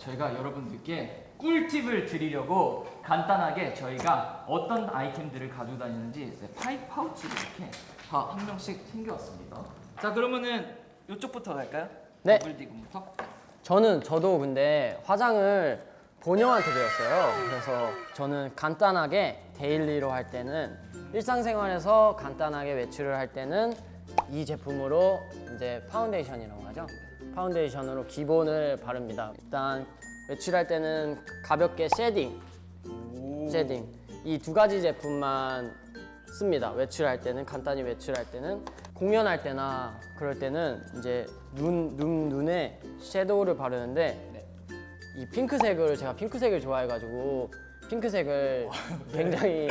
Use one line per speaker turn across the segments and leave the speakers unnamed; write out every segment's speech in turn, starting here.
저희가 여러분들께 꿀팁을 드리려고 간단하게 저희가 어떤 아이템들을 가지고 다니는지 이제 파이 파우치를 이렇게 다 한 명씩 챙겨왔습니다. 자 그러면은 이쪽부터 갈까요?
네.
더블디금부터.
저는 저도 근데 화장을 본영한테 배웠어요. 그래서 저는 간단하게 daily로 할 때는 일상생활에서 간단하게 외출을 할 때는 이 제품으로 이제 파운데이션이라고 하죠. 파운데이션으로 기본을 바릅니다. 일단 외출할 때는 가볍게 shading, shading 이 두 가지 제품만 씁니다. 외출할 때는 간단히 외출할 때는 공연할 때나 그럴 때는 이제 눈, 눈 눈에 섀도우를 바르는데
네.
이 핑크색을 제가 핑크색을 좋아해가지고 핑크색을 굉장히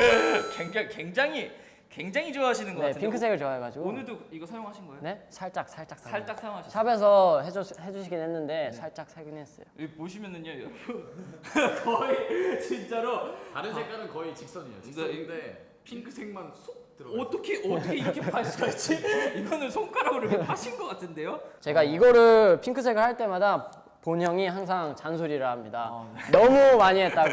굉장히 굉장히 굉장히 좋아하시는 것
네
같은데
핑크색을 좋아해가지고
오늘도 이거 사용하신 거예요?
네 살짝 살짝
살짝 사용하셨어요?
샵에서 해주, 해주시긴 했는데
네.
살짝 사긴 했어요.
여기 보시면은요 여러분 거의 진짜로
다른 색깔은 거의 직선이에요. 직선인데 핑크색만 쏙 들어가요.
어떻게 어떻게 이렇게 팔 수가 있지? 이거는 손가락으로 이렇게 파신 것 같은데요?
제가 이거를 핑크색을 할 때마다 본형이 항상 잔소리를 합니다.
아,
너무 많이 했다고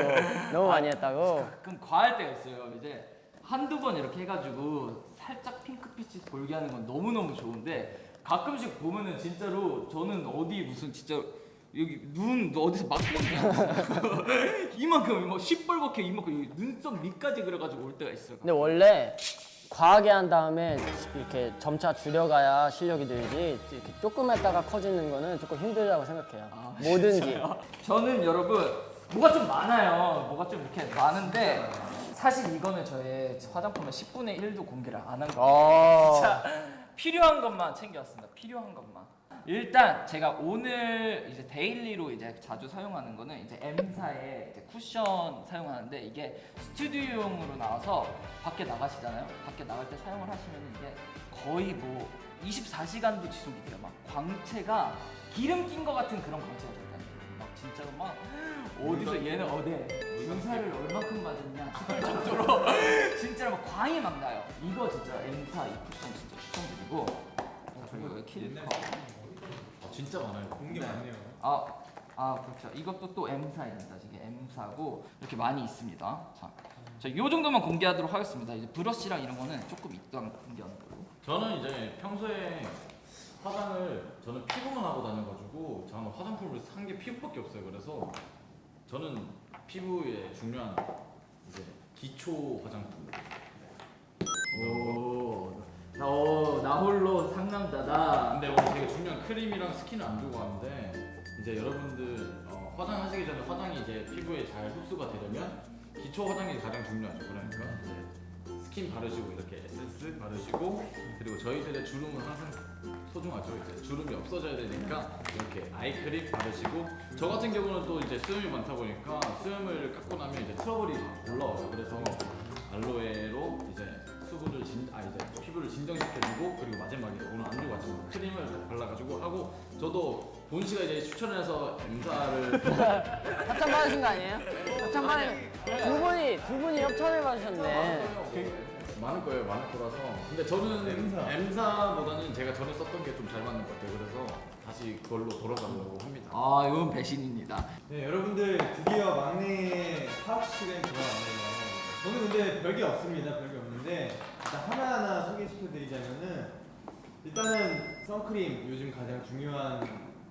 너무 많이 했다고.
가끔 과할 때가 있어요. 이제 한두 번 이렇게 해가지고 살짝 핑크빛이 돌게 하는 건 너무너무 좋은데 가끔씩 보면은 진짜로 저는 어디 무슨 진짜 여기 눈 어디서 있는 이만큼 막 시뻘겋게 이만큼 이 눈썹 밑까지 그려가지고 올 때가 있어요.
근데 원래 과하게 한 다음에 이렇게 점차 줄여가야 실력이 늘지 이렇게 조금 했다가 커지는 거는 조금 힘들다고 생각해요.
아,
뭐든지.
저는 여러분 뭐가 좀 많아요. 뭐가 좀 이렇게 많은데 사실 이거는 저의 화장품의 10분의 1도 공개를 안 한 거예요.
어.
자, 필요한 것만 챙겨왔습니다. 필요한 것만. 일단 제가 오늘 이제 daily로 이제 자주 사용하는 거는 이제 M사의 이제 쿠션 사용하는데 이게 스튜디오용으로 나와서 밖에 나가시잖아요. 밖에 나갈 때 사용을 하시면 이게 거의 뭐 24시간도 지속이 돼요. 막 광채가 기름 낀 것 같은 그런 광채가 좋다니까요. 막 진짜로 막 어디서 얘는 어디 주사를 얼마큼 맞았냐 싶을 정도로 진짜로 막 광이 막 나요. 이거 진짜 M사 이 쿠션 진짜 추천드리고 그리고 킬커
아, 진짜 많아요.
공개 많네요.
아, 아 그렇죠. 이것도 또 M사입니다. 이게 M사고 이렇게 많이 있습니다. 자, 자, 요 정도만 공개하도록 하겠습니다. 이제 브러쉬랑 이런 거는 조금 이따 공개하는 걸로.
저는 이제 평소에 화장을 저는 피부만 하고 다녀가지고 저는 화장품을 산 게 피부밖에 없어요. 그래서 저는 피부에 중요한 이제 기초 화장품.
오, 나, 오, 나 홀로 상남자다.
근데 오늘 되게 중요한 크림이랑 스킨을 안 주고 왔는데 이제 여러분들 어, 화장하시기 전에 화장이 이제 피부에 잘 흡수가 되려면 기초 화장이 가장 중요하죠. 그러니까 이제 스킨 바르시고 이렇게 에센스 바르시고 그리고 저희들의 주름은 항상 소중하죠. 이제 주름이 없어져야 되니까 이렇게 아이크림 바르시고 저 같은 경우는 또 이제 수염이 많다 보니까 수염을 깎고 나면 이제 트러블이 올라와요. 그래서 알로에로 이제 수분을 진, 아 이제 피부를 진정시켜주고 그리고 마지막에 오늘 안주 같은 크림을 발라가지고 하고 저도 본 씨가 이제 추천해서 M사를
협찬 받으신 거 아니에요? 협찬 받은 두 분이 두 분이 협찬을 받으셨네.
많을 거예요, 많을 거라서. 근데 저는
M사.
M사보다는 제가 전에 썼던 게 좀 잘 맞는 것 같아요. 그래서 다시 그걸로 돌아가려고 합니다.
아, 이건 배신입니다.
네, 여러분들 드디어 막내 파악 시간이 돌아왔네요. 저는 근데 별게 없습니다. 별게 없는데 일단 하나하나 소개시켜드리자면은 일단은 선크림 요즘 가장 중요한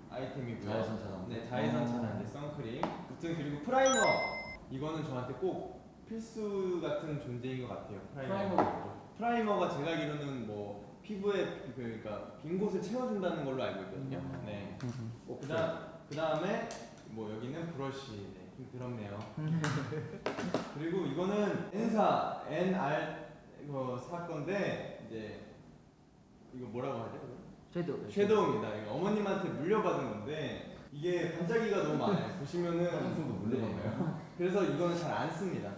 아이템이고요.
자외선 차단.
네, 자외선 차단제 선크림. 아무튼 그리고 primer 이거는 저한테 꼭 필수 같은 존재인 것 같아요.
primer. primer가
제가 알기로는 뭐 피부에 그- 그러니까 빈 곳을 채워준다는 걸로 알고 있거든요. 네. 그다음 그 다음에 뭐 여기는 브러쉬. 네, 좀 더럽네요. 그리고 이거는 N사 NR 이거 사 건데 이제 이거 뭐라고 하죠?
섀도우.
섀도우입니다. 이거 어머님한테 물려받은 건데 이게 반짝이가 너무 많아요. 보시면은
화장품도 물려받나요?
네. 그래서 이거는 잘 안 씁니다.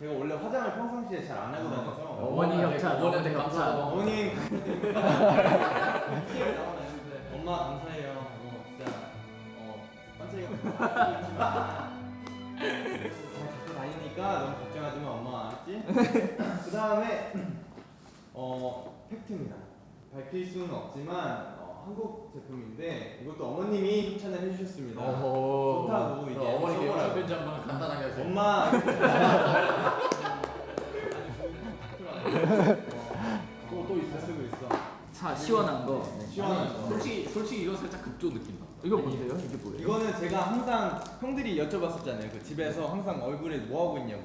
네. 제가 원래 화장을 평상시에 잘 안 하고 다녀서
어머니 협찬,
어머니한테
어머니
감사하고.
어머님 엄마 감사해요. 어, 진짜 어 반짝이가 잘 갖고 다니니까 너무 걱정하지 마 엄마 알았지? 그 다음에 어 팩트입니다. 밝힐 수는 없지만 어, 한국 제품인데 이것도 어머님이 추천을 해주셨습니다.
오.
좋다고 이게
그럼 어머니께. 영상 편지 한번 간단하게 하세요.
엄마
또, 또 있어.
쓰고 있어.
자 시원한 거. 네.
시원한 거.
솔직히 솔직히 이거 살짝 급조 느낌 나.
이거 뭔데요? 이게 뭐예요?
이거는 제가 항상 형들이 여쭤봤었잖아요. 그 집에서 항상 얼굴에 뭐 하고 있냐고.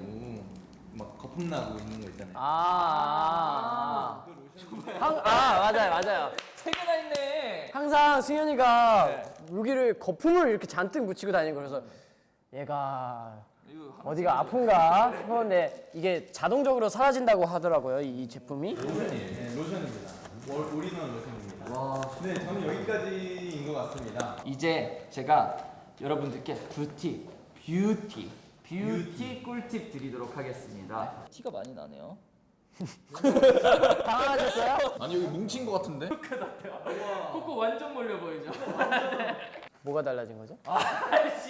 막 거품 나고 있는 거 있잖아요.
아,
그 로션
아, 아. 아 맞아요 맞아요.
세 개나 있네.
항상 승현이가
네.
여기를 거품을 이렇게 잔뜩 묻히고 다니고 그래서 얘가 어디가 아픈가 싶었는데 이게 자동적으로 사라진다고 하더라고요 이 제품이.
로션이에요. 네, 로션입니다. all, all-in-one 로션입니다.
와.
네, 저는 여기까지인 것 같습니다.
이제 제가 여러분들께 뷰티, 뷰티, 뷰티 꿀팁 드리도록 하겠습니다. 티가 많이 나네요.
당황하셨어요?
아니 여기 뭉친 거 같은데?
코코 완전 몰려 보이죠?
뭐가 달라진 거죠?
아씨